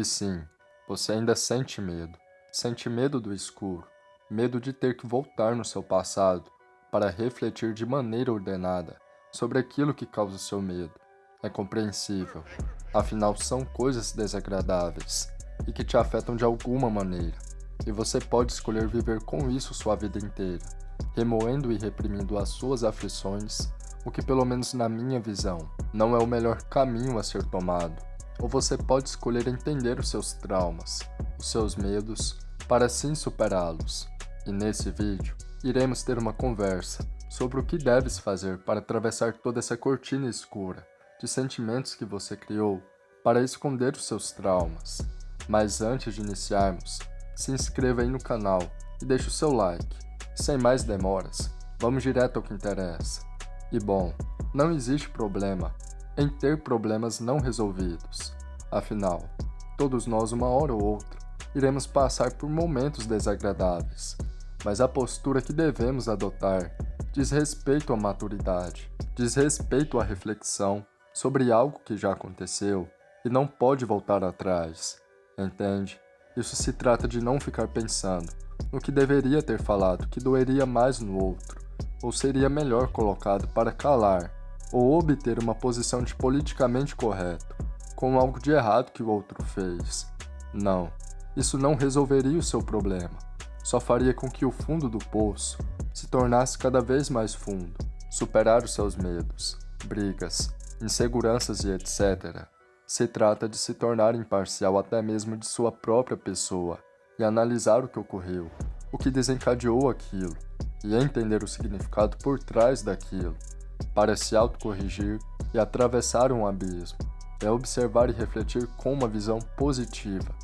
E sim, você ainda sente medo. Sente medo do escuro, medo de ter que voltar no seu passado para refletir de maneira ordenada sobre aquilo que causa seu medo. É compreensível, afinal são coisas desagradáveis e que te afetam de alguma maneira, e você pode escolher viver com isso sua vida inteira, remoendo e reprimindo as suas aflições, o que pelo menos na minha visão, não é o melhor caminho a ser tomado. Ou você pode escolher entender os seus traumas, os seus medos, para assim superá-los. E nesse vídeo, iremos ter uma conversa sobre o que deves fazer para atravessar toda essa cortina escura de sentimentos que você criou para esconder os seus traumas. Mas antes de iniciarmos, se inscreva aí no canal e deixe o seu like. Sem mais demoras, vamos direto ao que interessa. E bom, não existe problema em ter problemas não resolvidos. Afinal, todos nós uma hora ou outra iremos passar por momentos desagradáveis, mas a postura que devemos adotar diz respeito à maturidade, diz respeito à reflexão sobre algo que já aconteceu e não pode voltar atrás, entende? Isso se trata de não ficar pensando no que deveria ter falado que doeria mais no outro, ou seria melhor colocado para calar, ou obter uma posição de politicamente correto, com algo de errado que o outro fez. Não, isso não resolveria o seu problema, só faria com que o fundo do poço se tornasse cada vez mais fundo, superar os seus medos, brigas, inseguranças e etc. Se trata de se tornar imparcial até mesmo de sua própria pessoa e analisar o que ocorreu, o que desencadeou aquilo, e entender o significado por trás daquilo, para se autocorrigir e atravessar um abismo. É observar e refletir com uma visão positiva,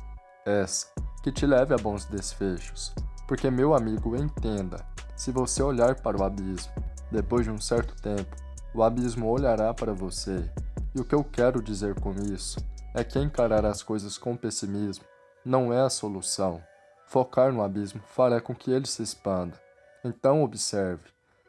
essa que te leve a bons desfechos, porque meu amigo entenda, se você olhar para o abismo, depois de um certo tempo, o abismo olhará para você. E o que eu quero dizer com isso é que encarar as coisas com pessimismo não é a solução. Focar no abismo fará com que ele se expanda. Então observe,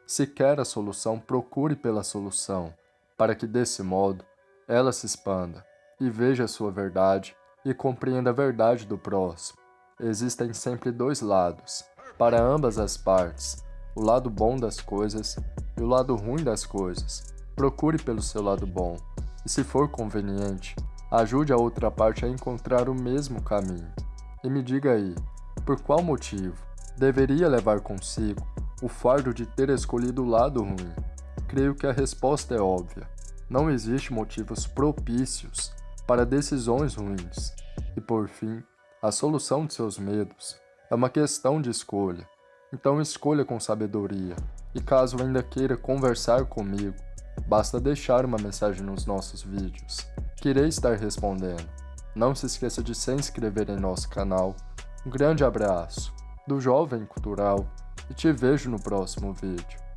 se quer a solução, procure pela solução, para que desse modo ela se expanda e veja a sua verdade e compreenda a verdade do próximo. Existem sempre dois lados, para ambas as partes, o lado bom das coisas e o lado ruim das coisas. Procure pelo seu lado bom, e se for conveniente, ajude a outra parte a encontrar o mesmo caminho. E me diga aí, por qual motivo deveria levar consigo o fardo de ter escolhido o lado ruim? Creio que a resposta é óbvia. Não existe motivos propícios para decisões ruins. E por fim, a solução de seus medos é uma questão de escolha. Então escolha com sabedoria. E caso ainda queira conversar comigo, basta deixar uma mensagem nos nossos vídeos, que irei estar respondendo. Não se esqueça de se inscrever em nosso canal. Um grande abraço do Jovem Cultural e te vejo no próximo vídeo.